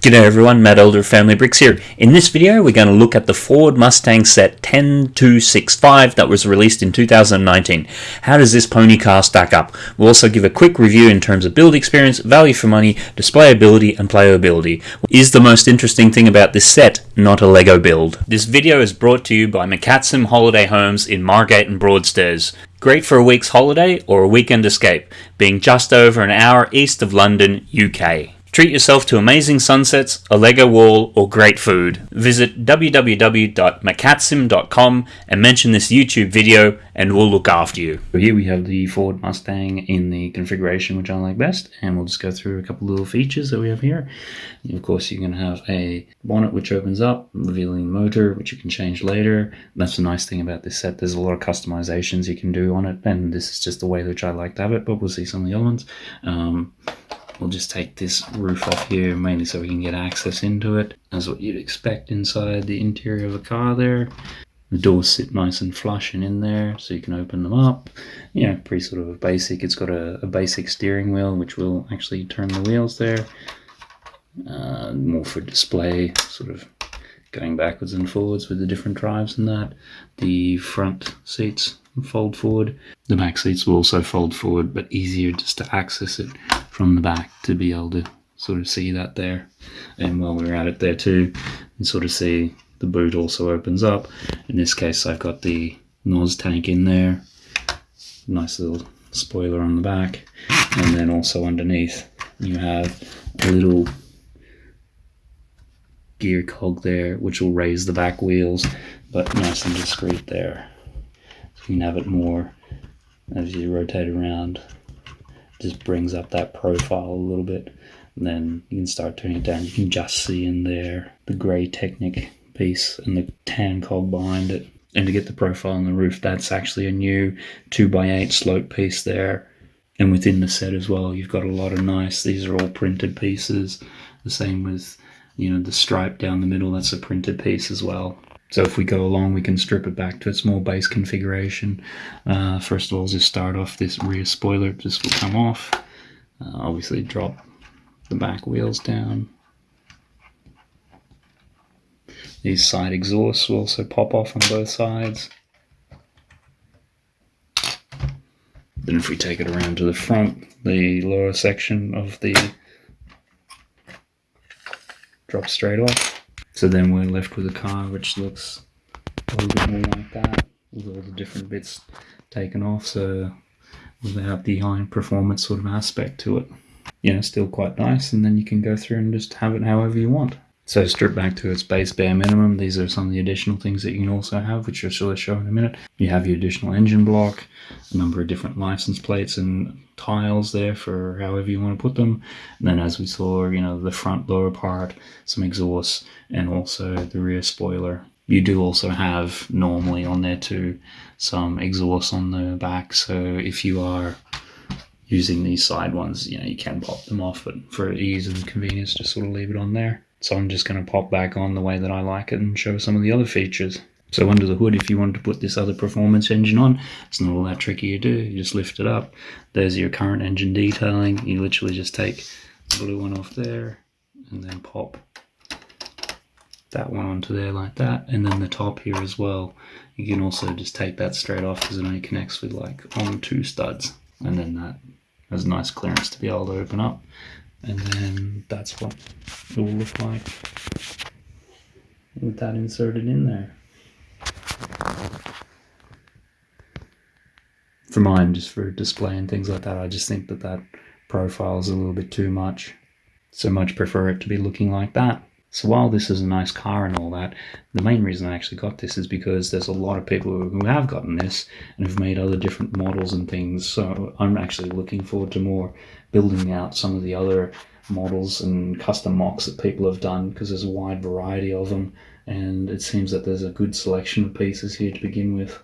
G'day everyone, Matt Elder of Family Bricks here. In this video we're going to look at the Ford Mustang Set 10265 that was released in 2019. How does this pony car stack up? We'll also give a quick review in terms of build experience, value for money, displayability and playability. Is the most interesting thing about this set not a Lego build. This video is brought to you by McCatsim Holiday Homes in Margate and Broadstairs. Great for a week's holiday or a weekend escape, being just over an hour east of London, UK. Treat yourself to amazing sunsets, a Lego wall, or great food. Visit www.macatsim.com and mention this YouTube video and we'll look after you. Here we have the Ford Mustang in the configuration which I like best and we'll just go through a couple little features that we have here. Of course you're going to have a bonnet which opens up, revealing motor which you can change later. That's the nice thing about this set, there's a lot of customizations you can do on it and this is just the way which I like to have it but we'll see some of the other ones. Um, We'll just take this roof off here mainly so we can get access into it. That's what you'd expect inside the interior of a car there. The doors sit nice and flush and in there so you can open them up. Yeah, pretty sort of basic. It's got a, a basic steering wheel which will actually turn the wheels there. Uh, more for display, sort of going backwards and forwards with the different drives and that. The front seats fold forward. The back seats will also fold forward, but easier just to access it from the back to be able to sort of see that there. And while we're at it there too, and sort of see the boot also opens up. In this case, I've got the NOS tank in there. Nice little spoiler on the back. And then also underneath, you have a little gear cog there, which will raise the back wheels, but nice and discreet there. So you can have it more as you rotate around. Just brings up that profile a little bit. And then you can start turning it down. You can just see in there the grey Technic piece and the tan cog behind it. And to get the profile on the roof, that's actually a new 2x8 slope piece there. And within the set as well, you've got a lot of nice, these are all printed pieces. The same with, you know, the stripe down the middle, that's a printed piece as well. So if we go along, we can strip it back to its more base configuration. Uh, first of all, just start off this rear spoiler. This will come off. Uh, obviously drop the back wheels down. These side exhausts will also pop off on both sides. Then if we take it around to the front, the lower section of the drop straight off. So then we're left with a car which looks a little bit more like that, with all the different bits taken off, so without the high performance sort of aspect to it. You know, still quite nice, and then you can go through and just have it however you want. So strip back to its base bare minimum, these are some of the additional things that you can also have, which I'll show in a minute. You have your additional engine block, a number of different license plates and tiles there for however you want to put them. And then as we saw, you know, the front lower part, some exhausts, and also the rear spoiler. You do also have normally on there too some exhaust on the back, so if you are using these side ones, you know, you can pop them off, but for ease and convenience, just sort of leave it on there. So I'm just going to pop back on the way that I like it and show some of the other features. So under the hood, if you want to put this other performance engine on, it's not all that tricky to do. You just lift it up. There's your current engine detailing. You literally just take the blue one off there and then pop that one onto there like that. And then the top here as well. You can also just take that straight off because it only connects with like on two studs. And then that has nice clearance to be able to open up and then that's what it will look like with that inserted in there. For mine, just for display and things like that, I just think that that profile is a little bit too much. So much prefer it to be looking like that. So while this is a nice car and all that, the main reason I actually got this is because there's a lot of people who have gotten this and have made other different models and things. So I'm actually looking forward to more building out some of the other models and custom MOCs that people have done because there's a wide variety of them and it seems that there's a good selection of pieces here to begin with.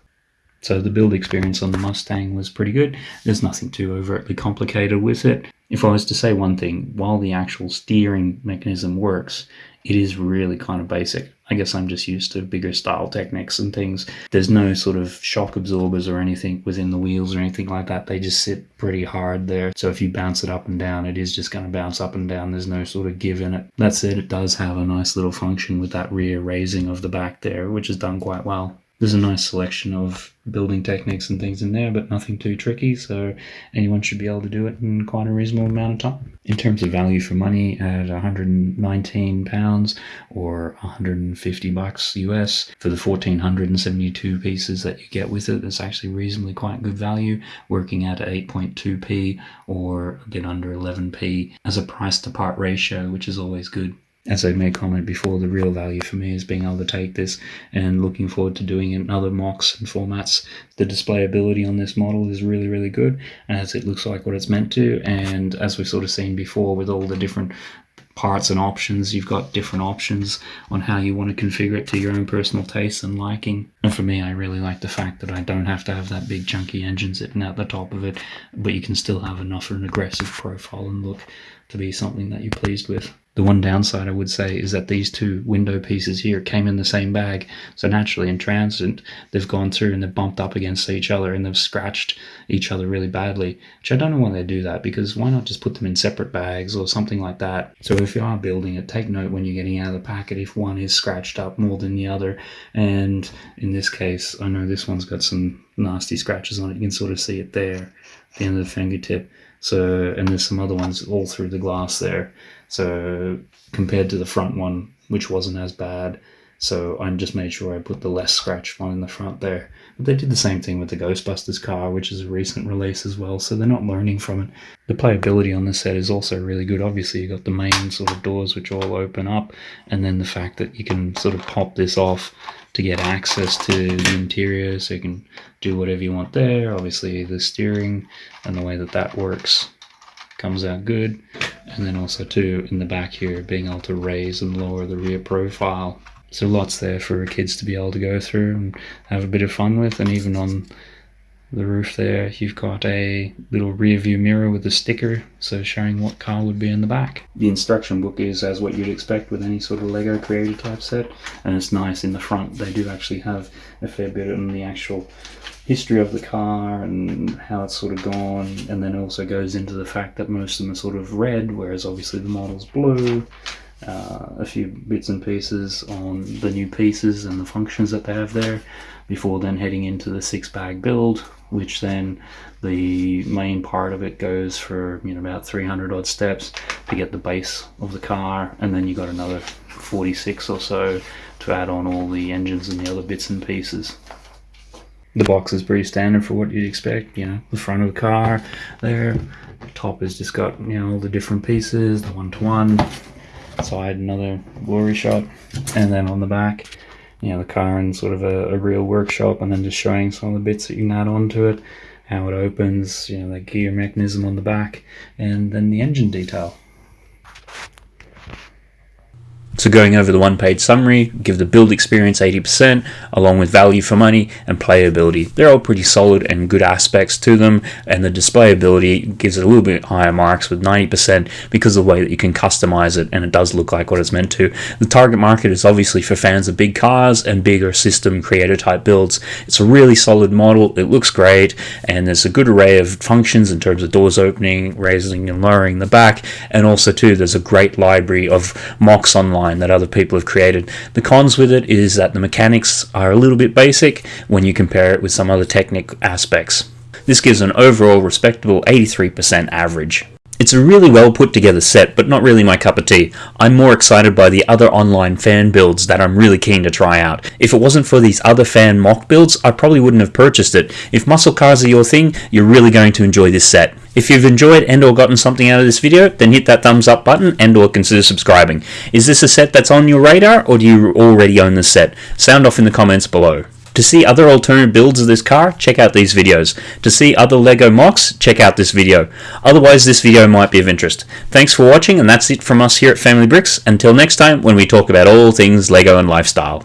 So the build experience on the Mustang was pretty good. There's nothing too overtly complicated with it. If I was to say one thing, while the actual steering mechanism works, it is really kind of basic. I guess I'm just used to bigger style techniques and things. There's no sort of shock absorbers or anything within the wheels or anything like that. They just sit pretty hard there. So if you bounce it up and down, it is just going to bounce up and down. There's no sort of give in it. That said, it does have a nice little function with that rear raising of the back there, which is done quite well there's a nice selection of building techniques and things in there, but nothing too tricky, so anyone should be able to do it in quite a reasonable amount of time. In terms of value for money, at 119 pounds or 150 bucks US for the 1472 pieces that you get with it, it's actually reasonably quite good value, working at 8.2p or a bit under 11p as a price to part ratio, which is always good as I made comment before, the real value for me is being able to take this and looking forward to doing it in other MOCs and formats. The displayability on this model is really, really good as it looks like what it's meant to. And as we've sort of seen before with all the different parts and options, you've got different options on how you want to configure it to your own personal taste and liking. And for me, I really like the fact that I don't have to have that big chunky engine sitting at the top of it, but you can still have enough of an aggressive profile and look to be something that you're pleased with. The one downside I would say is that these two window pieces here came in the same bag. So naturally in transit, they've gone through and they've bumped up against each other and they've scratched each other really badly. Which I don't know why they do that because why not just put them in separate bags or something like that. So if you are building it, take note when you're getting out of the packet if one is scratched up more than the other. And in this case, I know this one's got some nasty scratches on it. You can sort of see it there, at the end of the fingertip. So, and there's some other ones all through the glass there. So compared to the front one, which wasn't as bad, so I just made sure I put the less scratch one in the front there. But they did the same thing with the Ghostbusters car, which is a recent release as well, so they're not learning from it. The playability on the set is also really good. Obviously, you've got the main sort of doors which all open up, and then the fact that you can sort of pop this off to get access to the interior, so you can do whatever you want there. Obviously, the steering and the way that that works comes out good and then also too in the back here being able to raise and lower the rear profile. So lots there for kids to be able to go through and have a bit of fun with and even on the roof there you've got a little rear view mirror with a sticker so showing what car would be in the back. The instruction book is as what you'd expect with any sort of lego creator type set and it's nice in the front. They do actually have a fair bit on the actual history of the car and how it's sort of gone and then also goes into the fact that most of them are sort of red whereas obviously the model's blue. Uh, a few bits and pieces on the new pieces and the functions that they have there before then heading into the six bag build which then the main part of it goes for you know about 300 odd steps to get the base of the car and then you got another 46 or so to add on all the engines and the other bits and pieces the box is pretty standard for what you'd expect you know the front of the car there the top has just got you know all the different pieces the one-to-one -one. side another glory shot and then on the back you know the car in sort of a, a, real workshop and then just showing some of the bits that you can add on to it how it opens you know the gear mechanism on the back and then the engine detail so going over the one page summary, give the build experience 80% along with value for money and playability. They're all pretty solid and good aspects to them and the displayability gives it a little bit higher marks with 90% because of the way that you can customize it and it does look like what it's meant to. The target market is obviously for fans of big cars and bigger system creator type builds. It's a really solid model, it looks great and there's a good array of functions in terms of doors opening, raising and lowering the back and also too there's a great library of MOCs online that other people have created. The cons with it is that the mechanics are a little bit basic when you compare it with some other technic aspects. This gives an overall respectable 83% average. It's a really well put together set, but not really my cup of tea. I'm more excited by the other online fan builds that I'm really keen to try out. If it wasn't for these other fan MOC builds, I probably wouldn't have purchased it. If muscle cars are your thing, you're really going to enjoy this set. If you've enjoyed and or gotten something out of this video, then hit that thumbs up button and or consider subscribing. Is this a set that's on your radar or do you already own this set? Sound off in the comments below. To see other alternative builds of this car, check out these videos. To see other LEGO MOCs, check out this video. Otherwise, this video might be of interest. Thanks for watching, and that's it from us here at Family Bricks. Until next time, when we talk about all things LEGO and lifestyle.